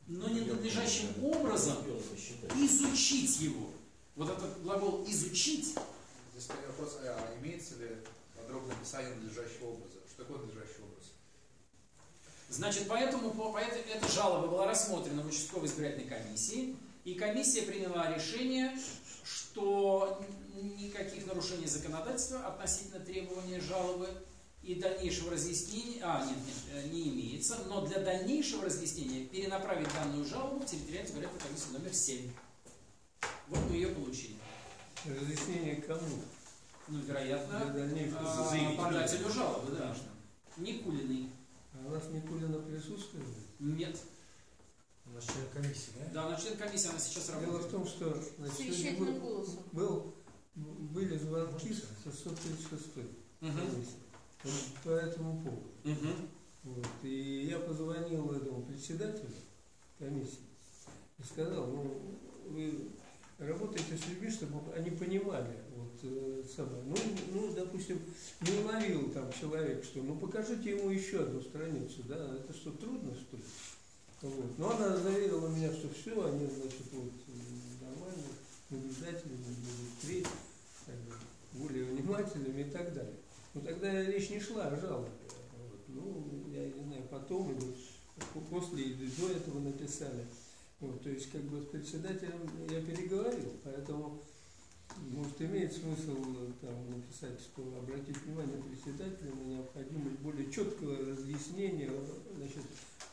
Speaker 1: но не надлежащим образом изучить его. Вот этот глагол «изучить»
Speaker 2: Здесь вопрос, а имеется ли подробное описание надлежащего образа? Что такое надлежащий образ?
Speaker 1: Значит, поэтому по, поэтому эта жалоба была рассмотрена в участковой избирательной комиссии, и комиссия приняла решение, что никаких нарушений законодательства относительно требования жалобы и дальнейшего разъяснения, а, нет, нет, э, не имеется, но для дальнейшего разъяснения перенаправить данную жалобу в территориальную избирательную комиссию номер 7. Вот мы ее получили.
Speaker 8: Разъяснение кому?
Speaker 1: Ну, вероятно, а, подателю жалобы, да. Никулиной.
Speaker 8: У нас Никулина присутствует?
Speaker 1: Нет.
Speaker 6: У нас член комиссии, да?
Speaker 1: Да, она член комиссии, она сейчас
Speaker 8: Дело
Speaker 1: работает.
Speaker 8: в том, что значит, был, был- были звонки с 636
Speaker 1: Мгм.
Speaker 8: комиссии вот по этому поводу.
Speaker 1: Мгм.
Speaker 8: Вот. И я позвонил этому председателю комиссии и сказал, ну, вы работаете с людьми, чтобы они понимали, вот, э, самое. Ну, ну, допустим, не уловил там человек, что, ну, покажите ему еще одну страницу, да, это что, трудно, что ли? Вот. Но она заверила меня, что все, они, значит, вот, м, нормально, наблюдатели будут впредь, более внимательными и так далее. Но тогда речь не шла о жалобе. Вот. Ну, я не знаю, потом или по- после или до этого написали. Вот, то есть, как бы с председателем я переговорил, поэтому, может, имеет смысл э, там написать, что обратить внимание председателя на необходимость более четкого разъяснения э, значит,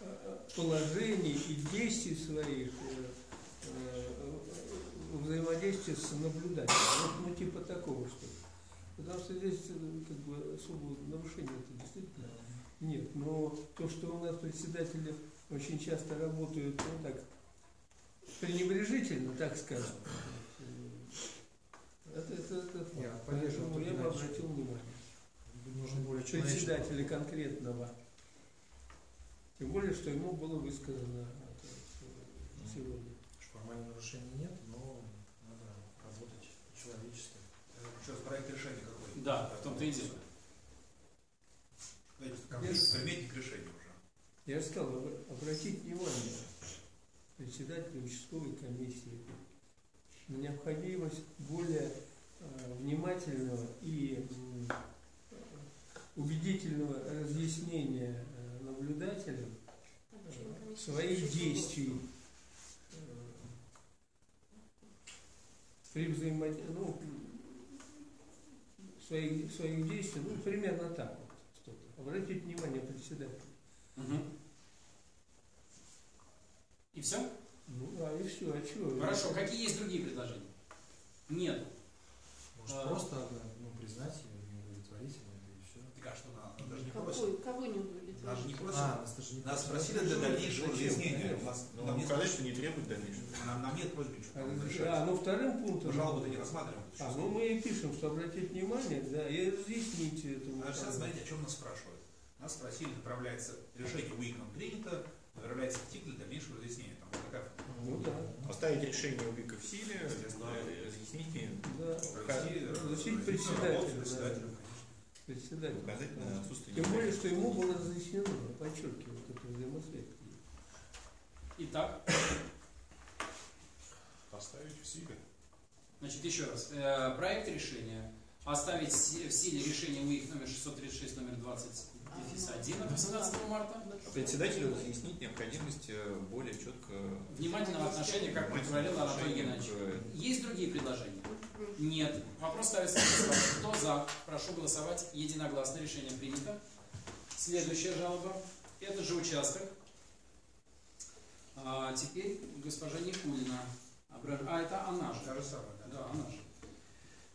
Speaker 8: э, положений и действий своих взаимодействия с наблюдателем. Вот, ну, типа такого что ли. Потому что здесь как бы особого нарушения это действительно нет. Но то, что у нас председатели очень часто работают, ну так, пренебрежительно, так скажем, это, это, это
Speaker 6: Я
Speaker 8: факт. Поэтому я бы обратил внимание.
Speaker 6: Нужно более
Speaker 8: Председателя конкретного. Тем более, что ему было высказано сегодня.
Speaker 6: Формальных нарушений нет, но надо работать человечески.
Speaker 2: Раз, проект решения какой?
Speaker 1: Да, в том-то и дело.
Speaker 2: Предметник решения уже.
Speaker 8: Я же сказал, об- обратить внимание председателя участковой комиссии на необходимость более э, внимательного и э, убедительного разъяснения э, наблюдателям
Speaker 3: комиссии
Speaker 8: своих действий э, при взаимодействии, ну, своих, своих действий, ну, примерно так вот что-то. Обратите внимание, председатель.
Speaker 1: Мгм. И все?
Speaker 8: Ну, а и все, а чего?
Speaker 1: Хорошо, какие есть другие предложения? Нет.
Speaker 6: Может,
Speaker 1: А.
Speaker 6: просто ну, признать ее неудовлетворительной и все.
Speaker 2: Так а что она даже не.
Speaker 3: Какой, кого не
Speaker 2: Нас же не
Speaker 3: удовлетворить?
Speaker 2: просит.
Speaker 6: А, нас даже не
Speaker 2: Нас
Speaker 6: просят.
Speaker 2: спросили для дальнейшего
Speaker 4: Зачем?
Speaker 2: разъяснения.
Speaker 4: Конечно.
Speaker 2: У нас-
Speaker 4: Ну,
Speaker 2: Нам нет
Speaker 4: сказать, что не требует дальнейшего.
Speaker 2: нам- нам нет просьбы ничего
Speaker 8: А,
Speaker 2: решать.
Speaker 8: ну вторым пунктом.
Speaker 2: Жалобы-то не рассматриваем.
Speaker 8: А, ну мы и пишем, что обратить внимание, да, и разъясните это.
Speaker 2: А сейчас смотрите, о чем нас спрашивают. Нас спросили, направляется решение УИКом принято, направляется артикль для дальнейшего разъяснения. Там вот такая
Speaker 8: Ну да,
Speaker 4: Оставить решение УБИКа в силе,
Speaker 2: Естественно.
Speaker 4: э, разъяснить и
Speaker 8: да.
Speaker 2: э,
Speaker 8: Разъяснить председателю, да.
Speaker 2: председателю,
Speaker 4: указать на отсутствие
Speaker 8: Тем более, что ему было разъяснено, я подчеркиваю, вот эту взаимосвязь.
Speaker 1: Итак,
Speaker 5: Оставить в силе.
Speaker 1: значит, еще раз. Э, проект решения оставить в силе решение УИК номер 636, номер 20, дефис 1 от 18 марта.
Speaker 4: А Председателю разъяснить необходимость э, более четко
Speaker 1: Внимательного отношения, как говорил Анатолий Геннадьевич. Есть другие предложения? Нет. Вопрос ставится. Кто за? Прошу голосовать. Единогласно. Решение принято. Следующая жалоба. Это же участок. А, теперь госпожа Никулина. А, это она же.
Speaker 2: Та же самая, да.
Speaker 1: Да, она же.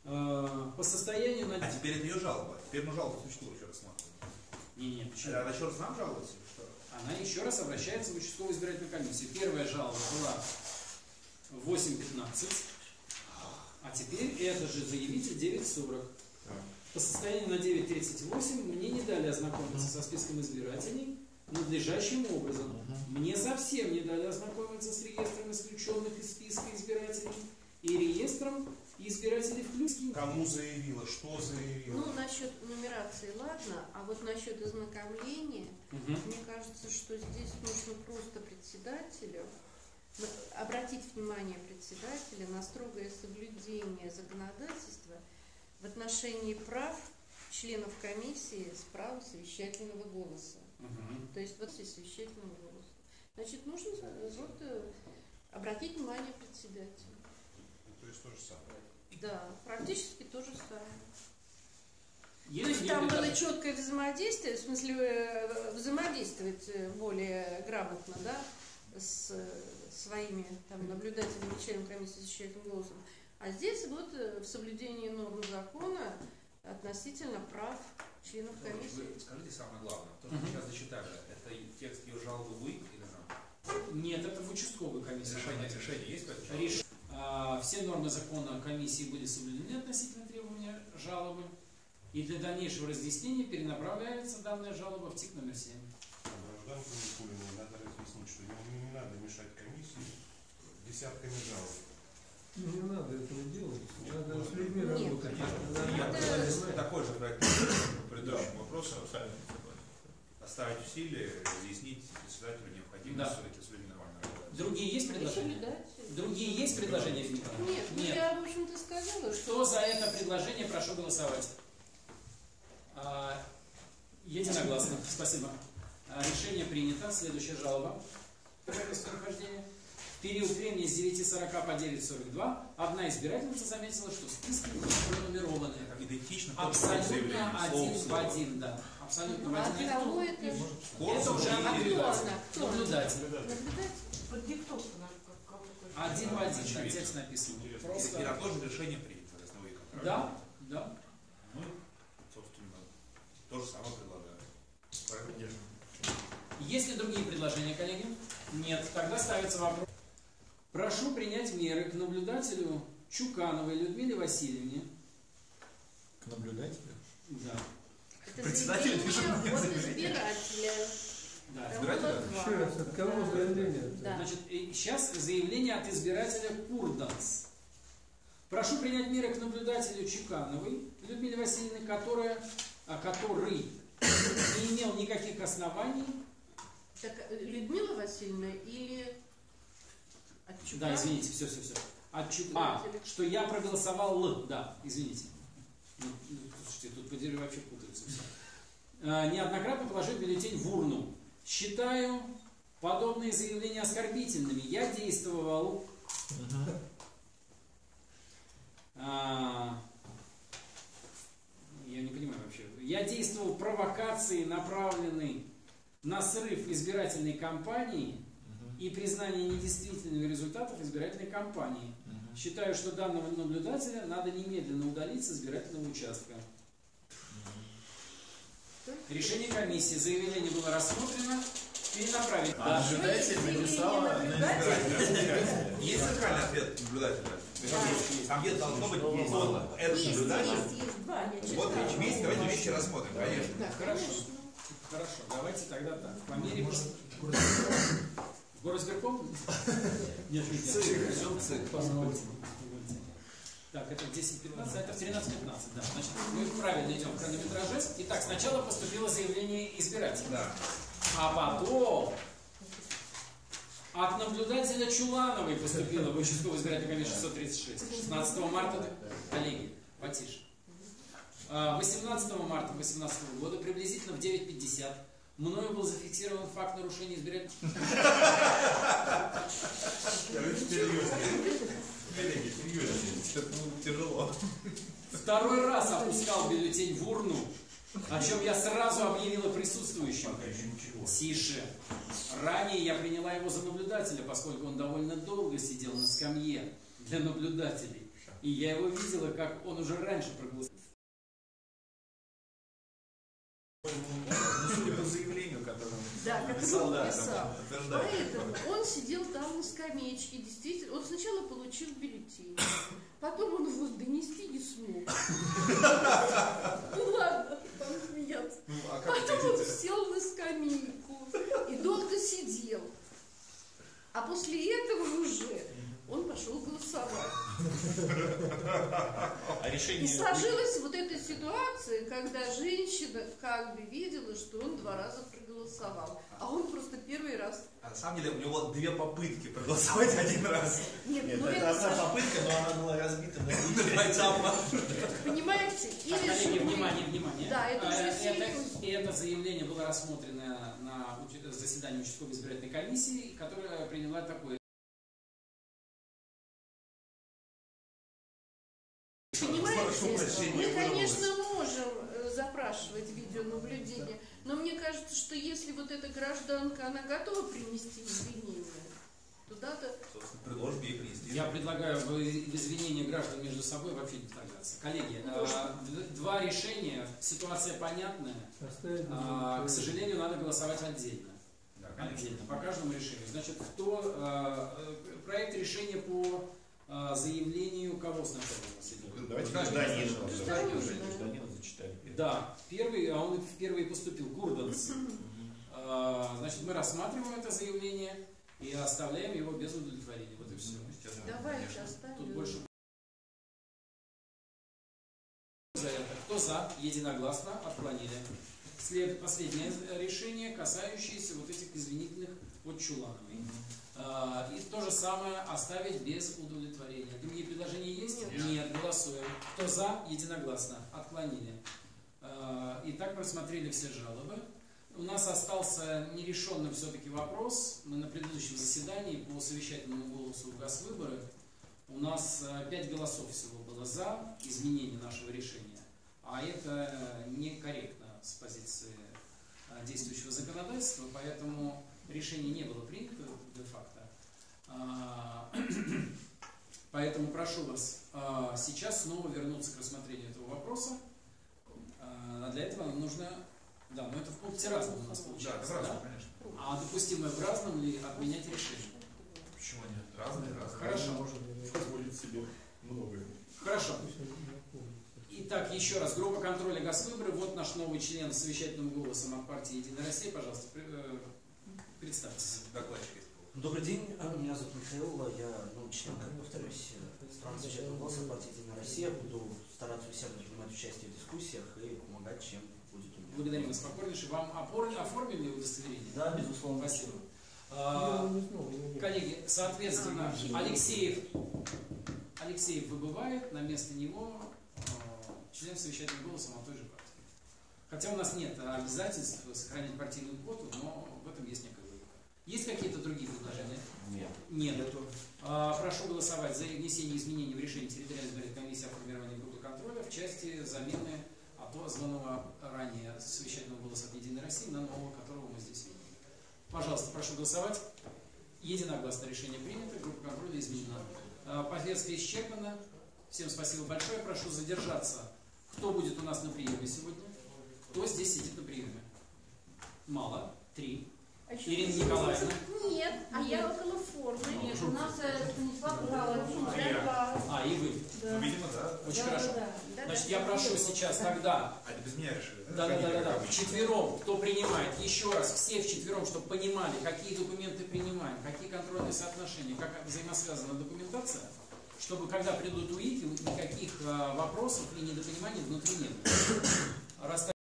Speaker 1: А, по состоянию на...
Speaker 2: А теперь это ее жалоба. Теперь мы жалобу существует еще рассматриваем.
Speaker 1: Не, не, почему?
Speaker 2: Она еще раз нам жалуется?
Speaker 1: Она еще раз обращается в участковую избирательную комиссию. Первая жалоба была 8.15, а теперь это же заявитель 9.40. По состоянию на 9.38 мне не дали ознакомиться со списком избирателей надлежащим образом. Мне совсем не дали ознакомиться с реестром исключенных из списка избирателей и реестром избирателей включенных.
Speaker 5: Кому заявила, что заявила.
Speaker 3: Ну, насчет нумерации, ладно, а вот насчет ознакомления,
Speaker 1: Мгм.
Speaker 3: мне кажется, что здесь нужно просто председателю обратить внимание председателя на строгое соблюдение законодательства в отношении прав членов комиссии с правом совещательного голоса.
Speaker 1: Мгм.
Speaker 3: То есть вот здесь совещательного голоса. Значит, нужно э, вот, э, обратить внимание председателя.
Speaker 5: То есть то же самое.
Speaker 3: Да, практически то же самое.
Speaker 1: Есть
Speaker 3: То есть там было четкое взаимодействие, в смысле э, взаимодействовать э, более грамотно, да, с э, своими там, наблюдателями, членами комиссии с голосом. А здесь вот в соблюдении норм закона относительно прав членов комиссии.
Speaker 2: Вы скажите самое главное. То, что мы
Speaker 1: Мгм.
Speaker 2: сейчас зачитали, это текст ее жалобы в УИК или нам?
Speaker 1: Нет, это в участковую комиссию.
Speaker 2: Решение, решение есть по?
Speaker 1: Реш- Все нормы закона комиссии были соблюдены относительно требования жалобы. И для дальнейшего разъяснения перенаправляется данная жалоба в ТИК номер 7.
Speaker 5: Гражданку Никулиной надо разъяснить, что не, не надо мешать комиссии десятками жалоб.
Speaker 8: Ну, не надо этого делать, надо с людьми
Speaker 3: Нет.
Speaker 8: работать.
Speaker 2: Я
Speaker 8: Надо-
Speaker 2: предлагаю такой же проект предыдущему вопросу. Оставить в силе, разъяснить председателю необходимость
Speaker 1: Да.
Speaker 2: все-таки с людьми.
Speaker 1: Другие есть предложения? Другие есть предложения, Филипп?
Speaker 3: Нет, ну
Speaker 1: Нет.
Speaker 3: я, в общем-то, сказала, что
Speaker 1: Кто за это предложение, прошу голосовать. А, единогласно. Спасибо. А, решение принято. Следующая жалоба. Период времени с 9.40 по 9.42 одна избирательница заметила, что списки пронумерованы.
Speaker 2: Идентично
Speaker 1: Абсолютно один
Speaker 2: в
Speaker 1: один, да. Абсолютно в
Speaker 3: а
Speaker 1: один.
Speaker 3: кого это?
Speaker 1: Это уже
Speaker 2: и-
Speaker 3: А
Speaker 1: наблюдатель.
Speaker 3: она? Кто она?
Speaker 1: Наблюдатель. Один в один, да, текст написан.
Speaker 2: И- И на
Speaker 1: Просто.
Speaker 2: то же решение принято?
Speaker 1: Да, да.
Speaker 2: Ну, собственно, то же самое предлагаю. Правильно?
Speaker 1: Есть ли другие предложения, коллеги? Нет. Тогда ставится вопрос. Прошу принять меры к наблюдателю Чукановой Людмиле Васильевне.
Speaker 4: К наблюдателю.
Speaker 1: Да.
Speaker 3: Это
Speaker 4: Председатель мне
Speaker 3: от
Speaker 4: заявление.
Speaker 3: избирателя.
Speaker 1: да.
Speaker 2: Избирателя?
Speaker 8: Еще раз, от кого заявление?
Speaker 3: Да.
Speaker 1: Значит, сейчас заявление от избирателя Курданс. Прошу принять меры к наблюдателю Чукановой Людмиле Васильевне, которая, а, который не имел никаких оснований.
Speaker 3: Так, Людмила Васильевна или
Speaker 1: да, извините, все, все, все. От А, а что я проголосовал Л, да, извините. Ну, ну, слушайте, тут по дереву вообще путаются все. А, неоднократно положил бюллетень в урну. Считаю подобные заявления оскорбительными. Я действовал. А, я не понимаю вообще. Я действовал провокацией, направленной на срыв избирательной кампании и признание недействительными результатов избирательной кампании. Считаю, что данного наблюдателя надо немедленно удалить с избирательного участка. Решение комиссии. Заявление было рассмотрено. Перенаправить.
Speaker 4: А наблюдатель написала на избирателя.
Speaker 2: Есть центральный ответ наблюдателя. Там где должно быть вот этот
Speaker 3: Есть,
Speaker 2: наблюдатель. Вот вместе, давайте вместе рассмотрим, конечно.
Speaker 3: Да,
Speaker 1: Хорошо. Хорошо, давайте тогда так. По мере... Горосберком? Нет, нет. Так, это 10-15, а это в 13-15, да. Значит, мы правильно идем в хронометраже. Итак, сначала поступило заявление избирателя.
Speaker 2: Да.
Speaker 1: А потом от наблюдателя Чулановой поступило в участковую избирательную комиссию 636. 16 марта, коллеги, потише. А, 18 марта 2018 года, приблизительно в 9.50, мною был зафиксирован факт нарушения избирательной...
Speaker 2: Коллеги, серьезно, это ну, тяжело.
Speaker 1: Второй раз опускал бюллетень в урну, о чем я сразу объявила присутствующим.
Speaker 2: Пока еще ничего.
Speaker 1: Тише. Ранее я приняла его за наблюдателя, поскольку он довольно долго сидел на скамье для наблюдателей. И я его видела, как он уже раньше проголосовал.
Speaker 3: Да, как
Speaker 4: написал,
Speaker 3: он
Speaker 4: да, там подтверждает.
Speaker 3: Поэтому он сидел там на скамеечке, действительно, он сначала получил бюллетень, потом он его донести не смог. Ну ладно, там смеяться.
Speaker 4: Ну, а
Speaker 3: Потом он сел на скамейку и долго сидел. А после этого уже он пошел голосовать.
Speaker 4: А
Speaker 3: И
Speaker 4: решение...
Speaker 3: сложилась вот эта ситуация, когда женщина как бы видела, что он два раза проголосовал, а он просто первый раз.
Speaker 2: А на самом деле у него две попытки проголосовать один раз.
Speaker 3: Нет,
Speaker 4: Нет,
Speaker 3: ну
Speaker 4: это
Speaker 3: это,
Speaker 4: одна
Speaker 3: Саша,
Speaker 4: попытка, но она была разбита на [LAUGHS]
Speaker 3: понимаете? Или
Speaker 1: внимание, внимание.
Speaker 3: Да, это уже
Speaker 1: Э,
Speaker 3: серьезно.
Speaker 1: И это заявление было рассмотрено на заседании участковой избирательной комиссии, которая приняла такое
Speaker 2: Прошу прощения,
Speaker 3: мы, конечно, можем э, запрашивать видеонаблюдение, но мне кажется, что если вот эта гражданка, она готова принести извинения, то.
Speaker 2: Собственно, предложим ей принести.
Speaker 1: Я предлагаю извинения граждан между собой вообще не вторгаться. Коллеги,
Speaker 3: Ну,
Speaker 1: д- два решения, ситуация понятная. А, К сожалению, надо голосовать отдельно.
Speaker 2: Да.
Speaker 1: Отдельно, по каждому решению. Значит, кто э, э, проект решения по заявлению кого сначала идет?
Speaker 4: Давайте
Speaker 2: Гражданин.
Speaker 4: гражданина.
Speaker 3: Гражданин.
Speaker 4: Гражданина зачитали.
Speaker 1: Да, первый, а он в первый поступил, Курданс. А, Значит, мы рассматриваем это заявление и оставляем его без удовлетворения. Вот и все.
Speaker 2: Естественно,
Speaker 3: Давайте оставим.
Speaker 1: Тут больше... За это. Кто за? Единогласно отклонили. След... Последнее решение, касающееся вот этих извинительных от Чулановой. А, И то же самое оставить без удовлетворения. Другие предложения есть?
Speaker 3: Нет.
Speaker 1: Голосуем. Кто за? Единогласно. Отклонили. А, Итак, мы рассмотрели все жалобы. У нас остался нерешенным все-таки вопрос. Мы на предыдущем заседании по совещательному голосу в Госвыборы у нас э, пять голосов всего было за изменение нашего решения. А это некорректно с позиции э, действующего законодательства, поэтому решение не было принято де-факто. А, [CLEARS THROAT] Поэтому прошу вас а, сейчас снова вернуться к рассмотрению этого вопроса. А для этого нам нужно... Да, но это в пункте разном у нас
Speaker 2: Да,
Speaker 1: получается. да?
Speaker 2: разное, конечно.
Speaker 1: А допустимо в разном ли отменять решение?
Speaker 2: Почему нет? Разные, разные.
Speaker 1: Хорошо.
Speaker 4: Можно позволить себе многое.
Speaker 1: Хорошо. Итак, еще раз, группа контроля Госвыборы. Вот наш новый член с совещательным голосом от партии Единая Россия. Пожалуйста, э, представьтесь.
Speaker 2: Докладчик есть.
Speaker 9: Добрый день, а, меня зовут Михаил, я ну, член, как повторюсь, э, стран совещательного голоса партии Единая Россия. Буду стараться усердно принимать участие в дискуссиях и помогать, чем будет у меня.
Speaker 1: Благодарим вас покорнейше. Вам опор- оформили удостоверение?
Speaker 9: Да, безусловно.
Speaker 1: Спасибо. А. Коллеги, соответственно, Алексеев, Алексеев выбывает, на место него э, член совещательного голоса той же партии. Хотя у нас нет обязательств сохранять партийную квоту, но в этом есть логика. Есть какие-то другие предложения?
Speaker 7: Нет.
Speaker 1: Нет. А, Прошу голосовать за внесение изменений в решение территориальной избирательной комиссии о формировании группы контроля в части замены отозванного ранее совещательного голоса от Единой России на нового, которого мы здесь видим. Пожалуйста, прошу голосовать. Единогласно решение принято, группа контроля изменена. А, Повестка исчерпана. Всем спасибо большое. Прошу задержаться. Кто будет у нас на приеме сегодня? Кто здесь сидит на приеме? Мало. Три. Ирина Николаевна.
Speaker 3: Нет, а я около формы.
Speaker 10: Нет, у нас э, Станислав Галактин,
Speaker 2: А я?
Speaker 1: А, и вы.
Speaker 2: Ну, видимо, да.
Speaker 1: Очень
Speaker 3: Да,
Speaker 1: хорошо.
Speaker 3: да, да.
Speaker 1: Значит,
Speaker 3: Да,
Speaker 1: я
Speaker 3: да,
Speaker 1: прошу
Speaker 3: да.
Speaker 1: сейчас тогда
Speaker 2: А это без меня решили?
Speaker 1: Да, да, да, да, да. Вчетвером, кто принимает, еще раз, все вчетвером, чтобы понимали, какие документы принимаем, какие контрольные соотношения, как взаимосвязана документация, чтобы когда придут УИКи, никаких а, вопросов и недопониманий внутри нет.